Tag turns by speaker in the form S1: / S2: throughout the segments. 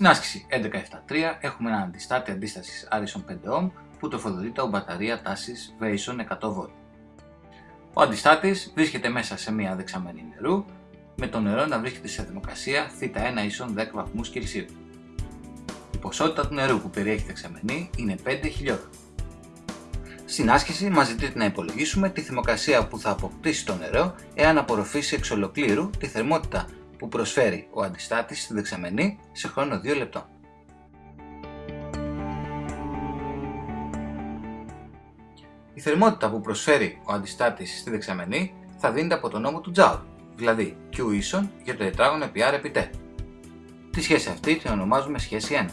S1: Στην άσκηση 11.7.3 έχουμε ένα αντιστάτη αντίστασης Άρισον 5 που τροφοδοτείται από μπαταρία τάσης Vason 100V. Ο αντιστάτης βρίσκεται μέσα σε μια δεξαμενή νερού με το νερό να βρίσκεται σε θερμοκρασία θ1 ίσον 10 βαθμούς Κελσίου. Η ποσότητα του νερού που περιέχει δεξαμενή είναι 5 χιλιόγραμμα. Στην άσκηση μας ζητείται να υπολογίσουμε τη θερμοκρασία που θα αποκτήσει το νερό εάν απορροφήσει εξ ολοκλήρου τη θερμότητα που προσφέρει ο αντιστάτης στη δεξαμενή σε χρόνο 2 λεπτών. Η θερμότητα που προσφέρει ο αντιστάτης στη δεξαμενή θα δίνεται από τον νόμο του Joule, δηλαδή Q ίσον για το τετράγωνο επί R επί T. Τη σχέση αυτή την ονομάζουμε σχέση 1.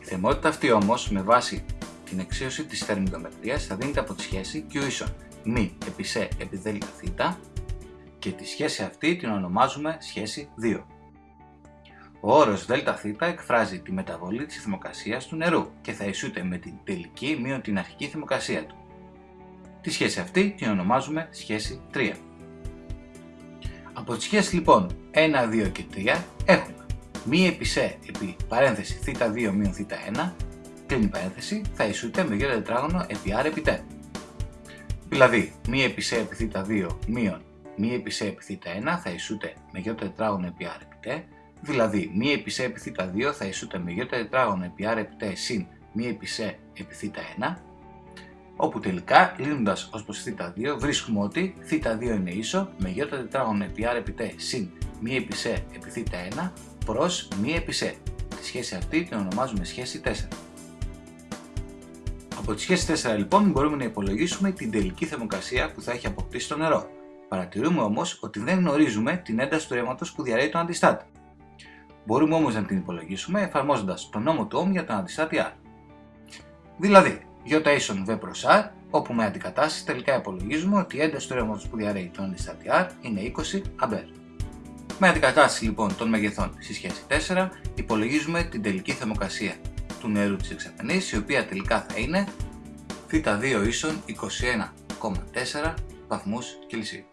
S1: Η θερμότητα αυτή όμως με βάση την εξίωση της θερμιδομετρίας θα δίνεται από τη σχέση Q ίσον μ επί σε επί δέλτα θήτα και τη σχέση αυτή την ονομάζουμε σχέση 2. Ο όρος ΔΘ εκφράζει τη μεταβολή της θερμοκρασίας του νερού και θα ισούται με την τελική μείον την αρχική θερμοκρασία του. Τη σχέση αυτή την ονομάζουμε σχέση 3. Από τη σχέση λοιπόν 1, 2 και 3 έχουμε μη επί σε επί παρένθεση θ2 μείον θ1 κλείνει παρένθεση θα ισούται με γιο τετράγωνο επί r επί t. Δηλαδή μη επί σε επί θ2 μείον μη επί σε επί θ1 θα ισούται με γιο τετράγωνο επί r επί t Δηλαδή, μη επί σε επί θ2 θα ισούται με γιώτα τετράγωνο επί r επί t συν μη επί σε επί θ1, όπου τελικά, λύνοντας ως προς θ2, βρίσκουμε ότι θ2 είναι ίσο με γιώτα τετράγωνο επί r επί t συν μη επί σε επί θ1 προς μη επί σε. Τη σχέση αυτή την ονομάζουμε σχέση 4. Από τη σχέση 4 λοιπόν μπορούμε να υπολογίσουμε την τελική θερμοκρασία που θα έχει αποκτήσει το νερό. Παρατηρούμε όμως ότι δεν γνωρίζουμε την ένταση του ρεύματος που διαρρέει τον αντιστάτη. Μπορούμε όμως να την υπολογίσουμε εφαρμόζοντας τον νόμο του Ohm για τον αντιστάτη R. Δηλαδή, J ίσον V προς R, όπου με αντικατάσταση τελικά υπολογίζουμε ότι η ένταση του ρεύματος που διαρρέει τον αντιστάτη R είναι 20 A. Με αντικατάσταση λοιπόν των μεγεθών στη σχέση 4, υπολογίζουμε την τελική θερμοκρασία του νερού της εξαπενής, η οποία τελικά θα είναι θ2 ίσον 21,4 βαθμούς Κελσίου.